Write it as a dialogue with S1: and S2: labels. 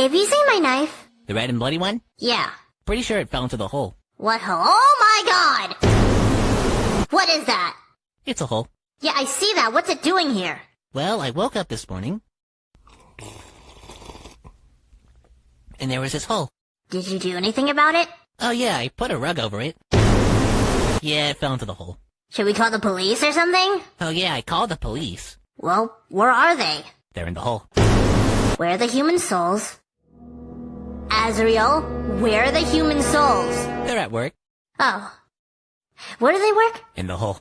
S1: Have you seen my knife?
S2: The red and bloody one?
S1: Yeah.
S2: Pretty sure it fell into the hole.
S1: What hole? Oh my god! What is that?
S2: It's a hole.
S1: Yeah, I see that. What's it doing here?
S2: Well, I woke up this morning. And there was this hole.
S1: Did you do anything about it?
S2: Oh yeah, I put a rug over it. Yeah, it fell into the hole.
S1: Should we call the police or something?
S2: Oh yeah, I called the police.
S1: Well, where are they?
S2: They're in the hole.
S1: Where are the human souls? Azrael, where are the human souls?
S2: They're at work.
S1: Oh. Where do they work?
S2: In the hole.